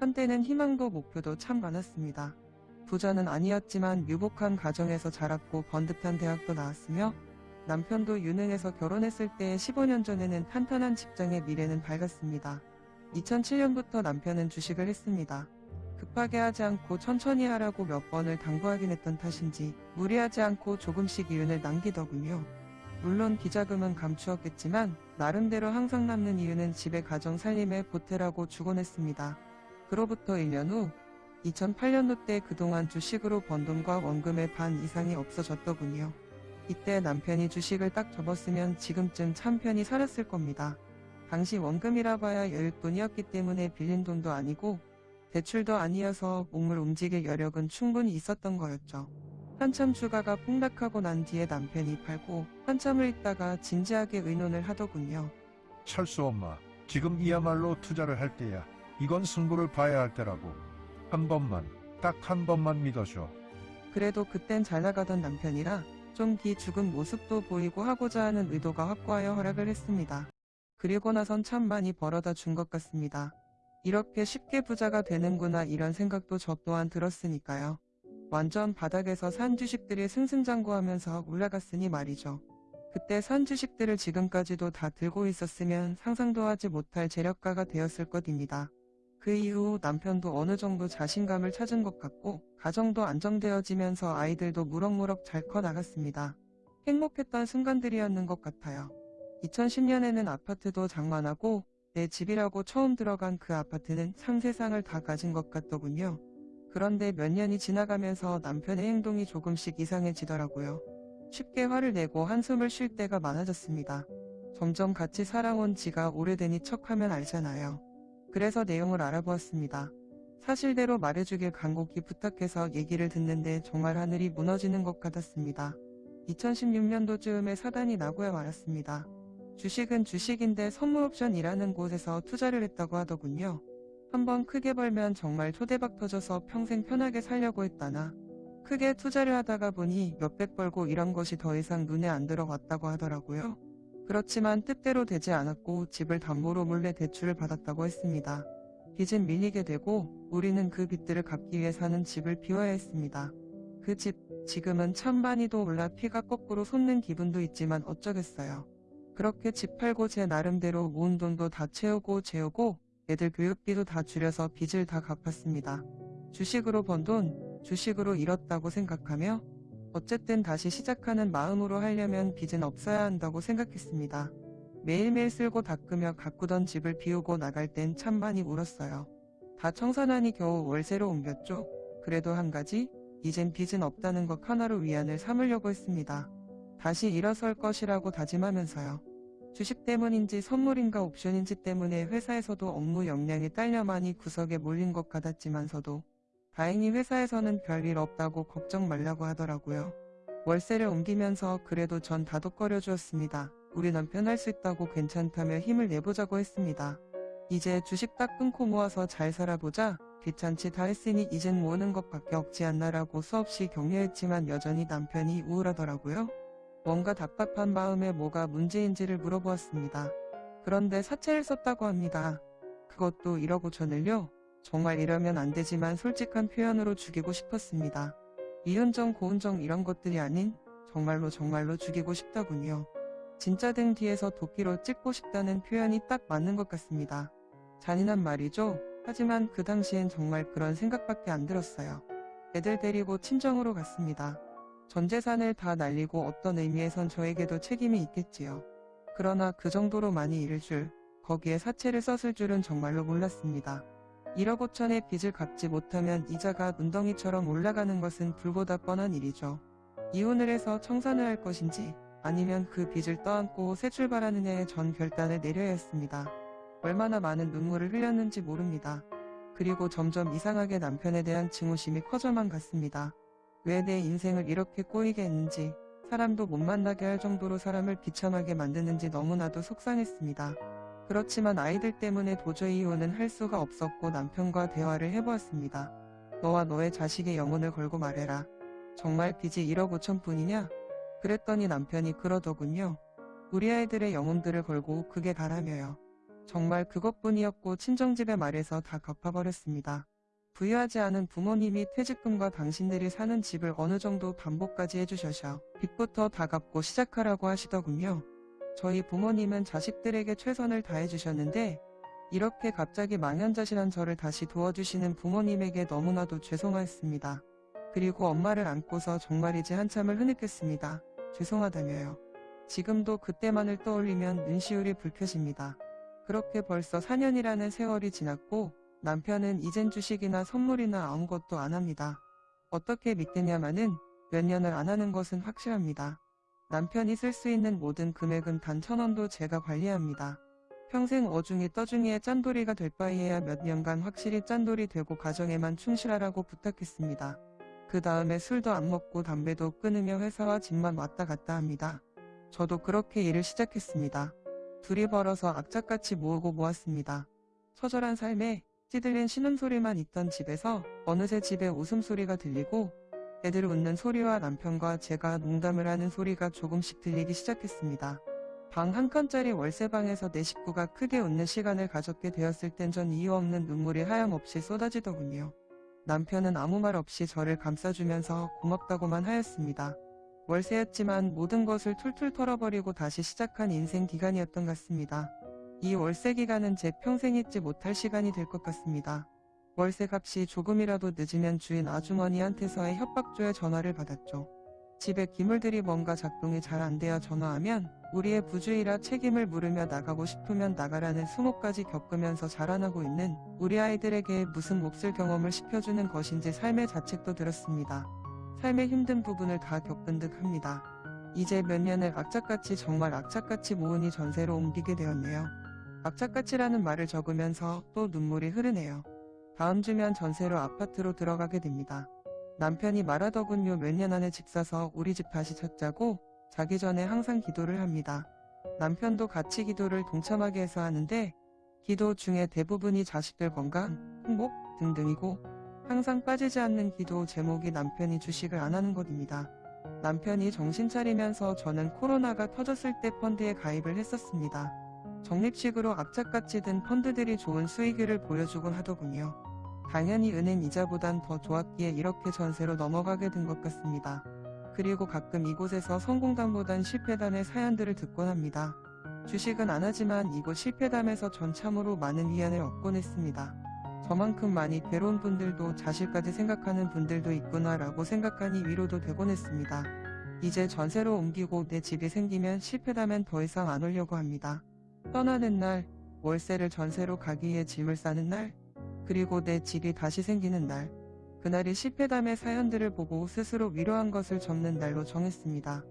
한때는 희망도 목표도 참 많았습니다. 부자는 아니었지만 유복한 가정에서 자랐고 번듯한 대학도 나왔으며 남편도 유능해서 결혼했을 때 15년 전에는 탄탄한 직장의 미래는 밝았습니다. 2007년부터 남편은 주식을 했습니다. 급하게 하지 않고 천천히 하라고 몇 번을 당부하긴 했던 탓인지 무리하지 않고 조금씩 이윤을 남기더군요. 물론 비자금은 감추었겠지만 나름대로 항상 남는 이유는 집의 가정 살림에 보태라고 주곤 했습니다. 그로부터 1년 후 2008년도 때 그동안 주식으로 번 돈과 원금의 반 이상이 없어졌더군요. 이때 남편이 주식을 딱 접었으면 지금쯤 참 편히 살았을 겁니다. 당시 원금이라 봐야 여윳돈이었기 때문에 빌린 돈도 아니고 대출도 아니어서 몸을 움직일 여력은 충분히 있었던 거였죠. 한참 주가가 폭락하고 난 뒤에 남편이 팔고 한참을 있다가 진지하게 의논을 하더군요. 철수 엄마, 지금 이야말로 투자를 할 때야. 이건 승부를 봐야 할 때라고. 한 번만, 딱 한 번만 믿어줘. 그래도 그땐 잘 나가던 남편이라 좀 기 죽은 모습도 보이고 하고자 하는 의도가 확고하여 허락을 했습니다. 그리고 나선 참 많이 벌어다 준 것 같습니다. 이렇게 쉽게 부자가 되는구나 이런 생각도 저 또한 들었으니까요. 완전 바닥에서 산 주식들이 승승장구하면서 올라갔으니 말이죠. 그때 산 주식들을 지금까지도 다 들고 있었으면 상상도 하지 못할 재력가가 되었을 것입니다. 그 이후 남편도 어느 정도 자신감을 찾은 것 같고 가정도 안정되어지면서 아이들도 무럭무럭 잘 커 나갔습니다. 행복했던 순간들이었는 것 같아요. 2010년에는 아파트도 장만하고 내 집이라고 처음 들어간 그 아파트는 참 세상을 다 가진 것 같더군요. 그런데 몇 년이 지나가면서 남편의 행동이 조금씩 이상해지더라고요. 쉽게 화를 내고 한숨을 쉴 때가 많아졌습니다. 점점 같이 살아온 지가 오래되니 척하면 알잖아요. 그래서 내용을 알아보았습니다. 사실대로 말해주길 간곡히 부탁해서 얘기를 듣는데 정말 하늘이 무너지는 것 같았습니다. 2016년도쯤에 사단이 나고야 말았습니다. 주식은 주식인데 선물 옵션이라는 곳에서 투자를 했다고 하더군요. 한번 크게 벌면 정말 초대박 터져서 평생 편하게 살려고 했다나 크게 투자를 하다가 보니 몇백 벌고 이런 것이 더 이상 눈에 안 들어왔다고 하더라고요. 그렇지만 뜻대로 되지 않았고 집을 담보로 몰래 대출을 받았다고 했습니다. 빚은 밀리게 되고 우리는 그 빚들을 갚기 위해 사는 집을 비워야 했습니다. 그 집 지금은 찬반이도 올라 피가 거꾸로 솟는 기분도 있지만 어쩌겠어요. 그렇게 집 팔고 제 나름대로 모은 돈도 다 채우고 재우고 애들 교육비도 다 줄여서 빚을 다 갚았습니다. 주식으로 번 돈, 주식으로 잃었다고 생각하며 어쨌든 다시 시작하는 마음으로 하려면 빚은 없어야 한다고 생각했습니다. 매일매일 쓸고 닦으며 가꾸던 집을 비우고 나갈 땐 참 많이 울었어요. 다 청산하니 겨우 월세로 옮겼죠. 그래도 한 가지, 이젠 빚은 없다는 것 하나로 위안을 삼으려고 했습니다. 다시 일어설 것이라고 다짐하면서요. 주식 때문인지 선물인가 옵션인지 때문에 회사에서도 업무 역량이 딸려 많이 구석에 몰린 것 같았지만서도 다행히 회사에서는 별일 없다고 걱정 말라고 하더라고요. 월세를 옮기면서 그래도 전 다독거려 주었습니다. 우리 남편 할 수 있다고 괜찮다며 힘을 내보자고 했습니다. 이제 주식 딱 끊고 모아서 잘 살아보자. 귀찮지 다 했으니 이젠 모으는 것밖에 없지 않나라고 수없이 격려했지만 여전히 남편이 우울하더라고요. 뭔가 답답한 마음에 뭐가 문제인지를 물어보았습니다. 그런데 사채를 썼다고 합니다. 그것도 이러고 전을요? 정말 이러면 안 되지만 솔직한 표현으로 죽이고 싶었습니다. 이윤정 고운정 이런 것들이 아닌 정말로 정말로 죽이고 싶다군요. 진짜 등 뒤에서 도끼로 찍고 싶다는 표현이 딱 맞는 것 같습니다. 잔인한 말이죠. 하지만 그 당시엔 정말 그런 생각밖에 안 들었어요. 애들 데리고 친정으로 갔습니다. 전 재산을 다 날리고 어떤 의미에선 저에게도 책임이 있겠지요. 그러나 그 정도로 많이 잃을 줄, 거기에 사채를 썼을 줄은 정말로 몰랐습니다. 1억 5천의 빚을 갚지 못하면 이자가 눈덩이처럼 올라가는 것은 불보다 뻔한 일이죠. 이혼을 해서 청산을 할 것인지 아니면 그 빚을 떠안고 새 출발하느냐에 전 결단을 내려야 했습니다. 얼마나 많은 눈물을 흘렸는지 모릅니다. 그리고 점점 이상하게 남편에 대한 증오심이 커져만 갔습니다. 왜 내 인생을 이렇게 꼬이게 했는지 사람도 못 만나게 할 정도로 사람을 비참하게 만드는지 너무나도 속상했습니다. 그렇지만 아이들 때문에 도저히 이혼은 할 수가 없었고 남편과 대화를 해보았습니다. 너와 너의 자식의 영혼을 걸고 말해라. 정말 빚이 1억 5천 뿐이냐? 그랬더니 남편이 그러더군요. 우리 아이들의 영혼들을 걸고 그게 가라며요. 정말 그것뿐이었고 친정집에 말해서 다 갚아버렸습니다. 부유하지 않은 부모님이 퇴직금과 당신들이 사는 집을 어느 정도 반복까지 해주셔서 빚부터 다 갚고 시작하라고 하시더군요. 저희 부모님은 자식들에게 최선을 다해주셨는데 이렇게 갑자기 망연자실한 저를 다시 도와주시는 부모님에게 너무나도 죄송하였습니다. 그리고 엄마를 안고서 정말이지 한참을 흐느꼈습니다. 죄송하다며요. 지금도 그때만을 떠올리면 눈시울이 붉혀집니다. 그렇게 벌써 4년이라는 세월이 지났고 남편은 이젠 주식이나 선물이나 아무것도 안 합니다. 어떻게 믿겠냐마는 몇 년을 안 하는 것은 확실합니다. 남편이 쓸 수 있는 모든 금액은 단 천 원도 제가 관리합니다. 평생 어중이 떠중이의 짠돌이가 될 바에야 몇 년간 확실히 짠돌이 되고 가정에만 충실하라고 부탁했습니다. 그 다음에 술도 안 먹고 담배도 끊으며 회사와 집만 왔다 갔다 합니다. 저도 그렇게 일을 시작했습니다. 둘이 벌어서 악착같이 모으고 모았습니다. 처절한 삶에 찌들린 신음소리만 있던 집에서 어느새 집에 웃음소리가 들리고 애들 웃는 소리와 남편과 제가 농담을 하는 소리가 조금씩 들리기 시작했습니다. 방 한 칸짜리 월세방에서 내 식구가 크게 웃는 시간을 가졌게 되었을 땐 전 이유 없는 눈물이 하염없이 쏟아지더군요. 남편은 아무 말 없이 저를 감싸주면서 고맙다고만 하였습니다. 월세였지만 모든 것을 툴툴 털어버리고 다시 시작한 인생 기간이었던 것 같습니다. 이 월세 기간은 제 평생 잊지 못할 시간이 될 것 같습니다. 월세 값이 조금이라도 늦으면 주인 아주머니한테서의 협박조의 전화를 받았죠. 집에 기물들이 뭔가 작동이 잘 안 되어 전화하면 우리의 부주의라 책임을 물으며 나가고 싶으면 나가라는 수모까지 겪으면서 자라나고 있는 우리 아이들에게 무슨 몹쓸 경험을 시켜주는 것인지 삶의 자책도 들었습니다. 삶의 힘든 부분을 다 겪은 듯 합니다. 이제 몇 년을 악착같이 정말 악착같이 모으니 전세로 옮기게 되었네요. 악착같이라는 말을 적으면서 또 눈물이 흐르네요. 다음 주면 전세로 아파트로 들어가게 됩니다. 남편이 말하더군요. 몇 년 안에 집 사서 우리 집 다시 찾자고 자기 전에 항상 기도를 합니다. 남편도 같이 기도를 동참하게 해서 하는데 기도 중에 대부분이 자식들 건강, 행복 등등이고 항상 빠지지 않는 기도 제목이 남편이 주식을 안 하는 것입니다. 남편이 정신 차리면서 저는 코로나가 터졌을 때 펀드에 가입을 했었습니다. 적립식으로 악착같이 든 펀드들이 좋은 수익률을 보여주곤 하더군요. 당연히 은행 이자보단 더 좋았기에 이렇게 전세로 넘어가게 된 것 같습니다. 그리고 가끔 이곳에서 성공담보단 실패담의 사연들을 듣곤 합니다. 주식은 안 하지만 이곳 실패담에서 전 참으로 많은 위안을 얻곤 했습니다. 저만큼 많이 괴로운 분들도 자식까지 생각하는 분들도 있구나 라고 생각하니 위로도 되곤 했습니다. 이제 전세로 옮기고 내 집이 생기면 실패담엔 더 이상 안 오려고 합니다. 떠나는 날, 월세를 전세로 가기 위해 짐을 싸는 날, 그리고 내 집이 다시 생기는 날, 그날이 실패담의 사연들을 보고 스스로 위로한 것을 적는 날로 정했습니다.